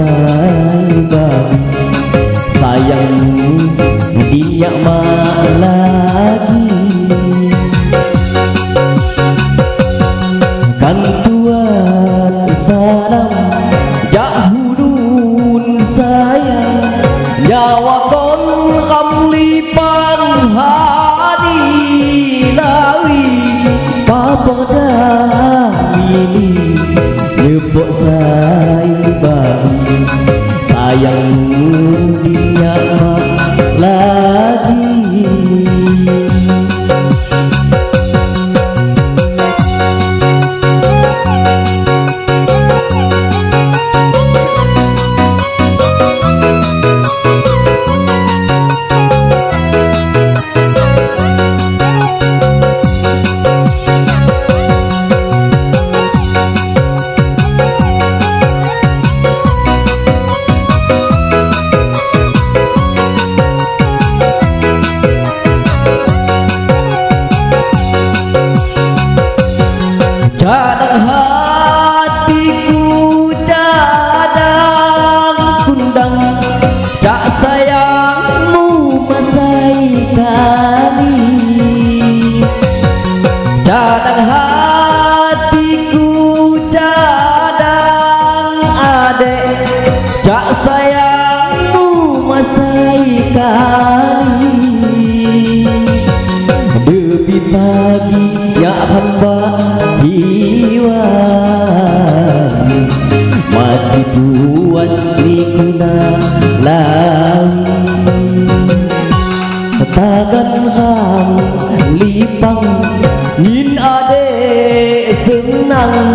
saibang Sayangmu dinyak mak lagi. Kan cadang adek Cak sayangmu masai kali Depi pagi ya hamba hiwang Mati puas ni kuna lawi Tagan ham lipang Nin ade senang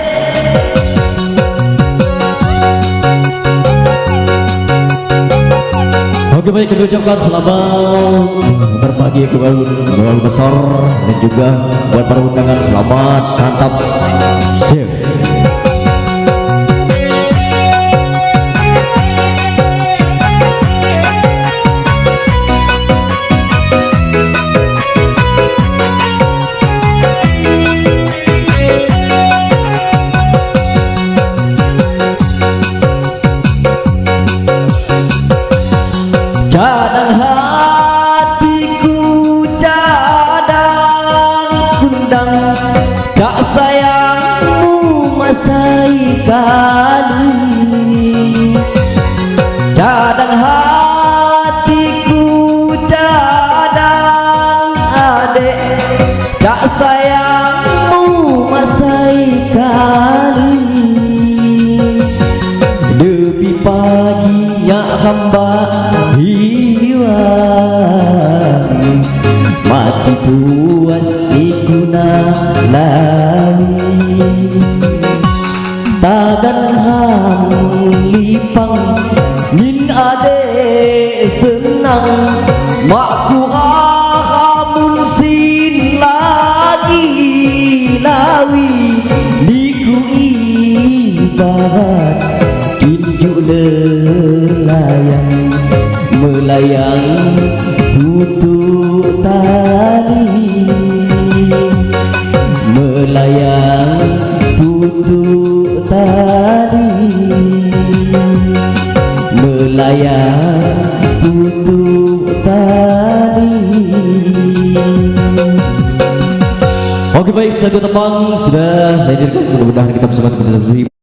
Oke baik kita ucapkan selamat berbagi kebahagiaan besar dan juga buat para undangan selamat santap hatiku cadang kundang Cak sayangmu masai kali Cadang hatiku cadang adek Cak sayangmu masai kali hamba hiwang Mati puas ikuna lali. Tagan ham lipang Min ade senang. Lelayang Melayang tutup tali Melayang tutup tali Melayang tutup tali Oke baik, satu tepang sudah saya dirikan mudah-mudahan kita bersama kita